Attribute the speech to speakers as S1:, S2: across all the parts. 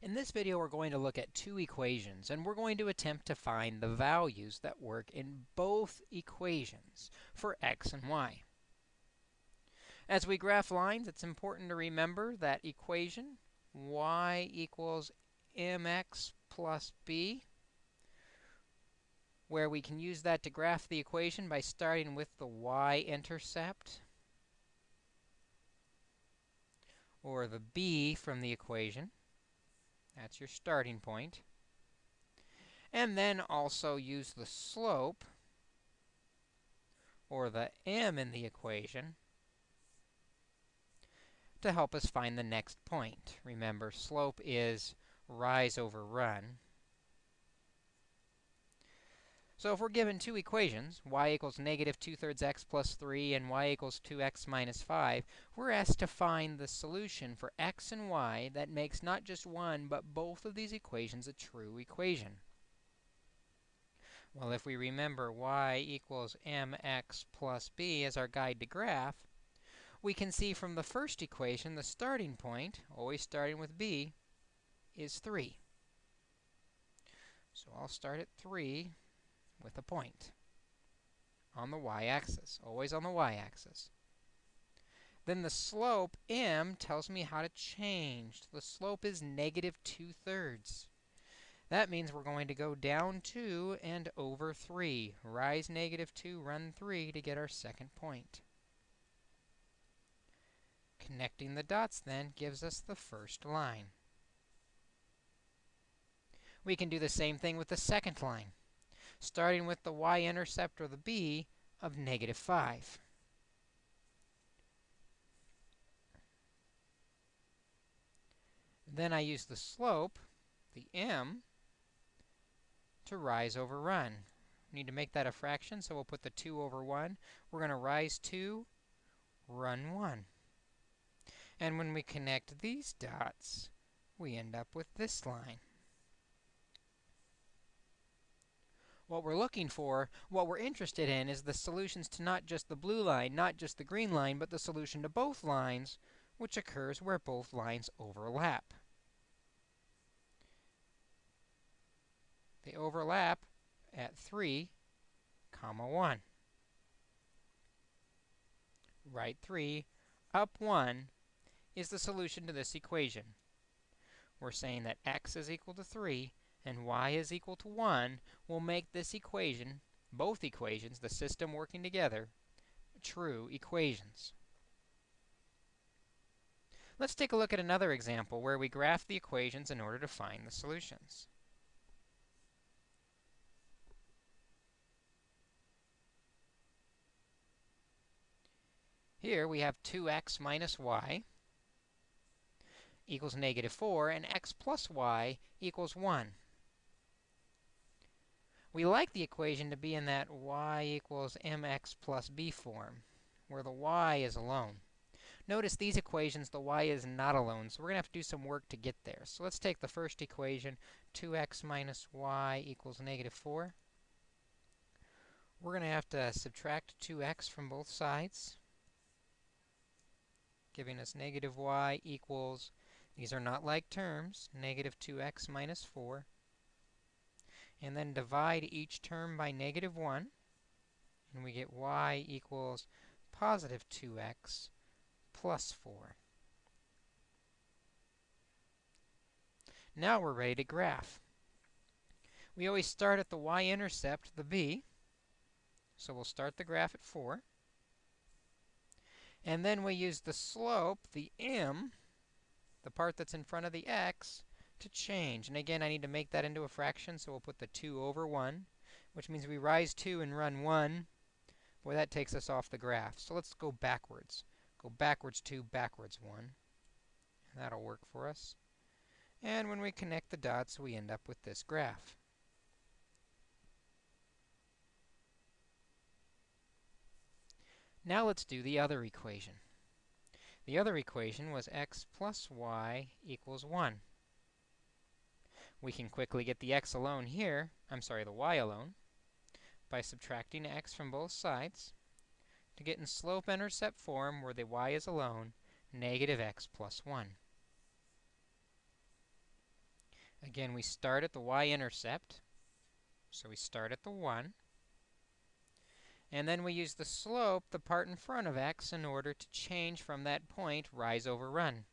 S1: In this video, we're going to look at two equations, and we're going to attempt to find the values that work in both equations for x and y. As we graph lines, it's important to remember that equation y equals mx plus b, where we can use that to graph the equation by starting with the y-intercept, or the b from the equation. That's your starting point. And then also use the slope, or the m in the equation, to help us find the next point. Remember, slope is rise over run. So if we're given two equations, y equals negative 2 thirds x plus 3 and y equals 2x minus 5, we're asked to find the solution for x and y that makes not just one, but both of these equations a true equation. Well, if we remember y equals mx plus b as our guide to graph, we can see from the first equation the starting point, always starting with b, is 3. So I'll start at 3 with a point on the y-axis, always on the y-axis. Then the slope, m, tells me how to change. The slope is negative 2 thirds. That means we're going to go down 2 and over 3. Rise negative 2, run 3 to get our second point. Connecting the dots, then, gives us the first line. We can do the same thing with the second line starting with the y-intercept, or the b, of negative 5. Then I use the slope, the m, to rise over run. We need to make that a fraction, so we'll put the 2 over 1. We're going to rise 2, run 1. And when we connect these dots, we end up with this line. What we're looking for, what we're interested in, is the solutions to not just the blue line, not just the green line, but the solution to both lines, which occurs where both lines overlap. They overlap at 3, comma 1. Right 3, up 1 is the solution to this equation. We're saying that x is equal to 3 and y is equal to 1 will make this equation, both equations, the system working together, true equations. Let's take a look at another example where we graph the equations in order to find the solutions. Here we have 2x minus y equals negative 4, and x plus y equals 1. We like the equation to be in that y equals mx plus b form, where the y is alone. Notice these equations, the y is not alone, so we're going to have to do some work to get there. So let's take the first equation, 2x minus y equals negative 4. We're going to have to subtract 2x from both sides, giving us negative y equals, these are not like terms, negative 2x minus 4 and then divide each term by negative 1, and we get y equals positive 2x plus 4. Now we're ready to graph. We always start at the y-intercept, the b, so we'll start the graph at 4. And then we use the slope, the m, the part that's in front of the x, to change. And again, I need to make that into a fraction, so we'll put the 2 over 1, which means we rise 2 and run 1. Boy, that takes us off the graph. So let's go backwards. Go backwards 2, backwards 1. And that'll work for us. And when we connect the dots, we end up with this graph. Now let's do the other equation. The other equation was x plus y equals 1. We can quickly get the x alone here, I'm sorry, the y alone, by subtracting x from both sides to get in slope-intercept form where the y is alone, negative x plus 1. Again, we start at the y-intercept. So we start at the 1. And then we use the slope, the part in front of x, in order to change from that point, rise over run.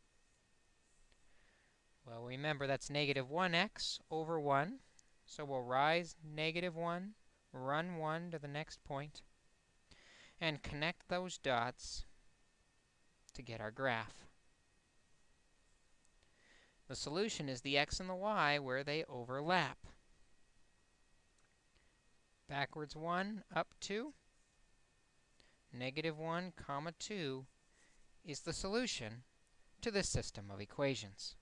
S1: Well, remember, that's negative 1x over 1. So we'll rise negative 1, run 1 to the next point, and connect those dots to get our graph. The solution is the x and the y where they overlap. Backwards 1, up 2, negative 1, comma 2 is the solution to this system of equations.